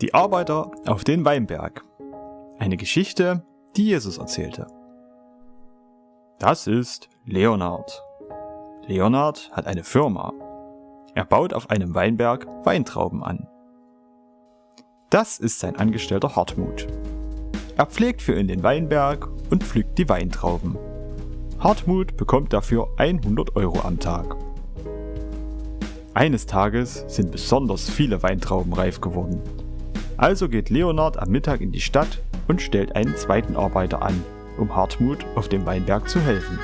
Die Arbeiter auf den Weinberg. Eine Geschichte, die Jesus erzählte. Das ist Leonard. Leonard hat eine Firma. Er baut auf einem Weinberg Weintrauben an. Das ist sein Angestellter Hartmut. Er pflegt für ihn den Weinberg und pflückt die Weintrauben. Hartmut bekommt dafür 100 Euro am Tag. Eines Tages sind besonders viele Weintrauben reif geworden also geht Leonard am Mittag in die Stadt und stellt einen zweiten Arbeiter an, um Hartmut auf dem Weinberg zu helfen.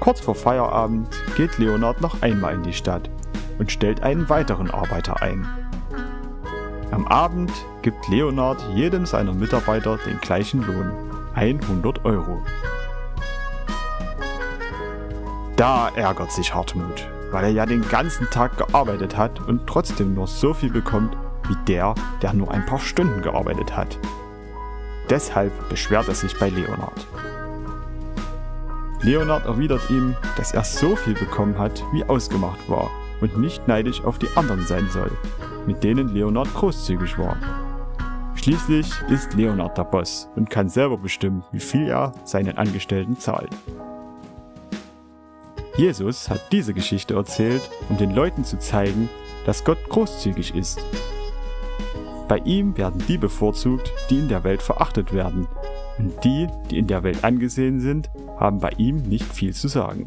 Kurz vor Feierabend geht Leonard noch einmal in die Stadt und stellt einen weiteren Arbeiter ein. Am Abend gibt Leonard jedem seiner Mitarbeiter den gleichen Lohn, 100 Euro. Da ärgert sich Hartmut, weil er ja den ganzen Tag gearbeitet hat und trotzdem nur so viel bekommt wie der, der nur ein paar Stunden gearbeitet hat. Deshalb beschwert er sich bei Leonard. Leonard erwidert ihm, dass er so viel bekommen hat, wie ausgemacht war und nicht neidisch auf die anderen sein soll, mit denen Leonard großzügig war. Schließlich ist Leonard der Boss und kann selber bestimmen, wie viel er seinen Angestellten zahlt. Jesus hat diese Geschichte erzählt, um den Leuten zu zeigen, dass Gott großzügig ist. Bei ihm werden die bevorzugt, die in der Welt verachtet werden, und die, die in der Welt angesehen sind, haben bei ihm nicht viel zu sagen.